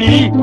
Johnny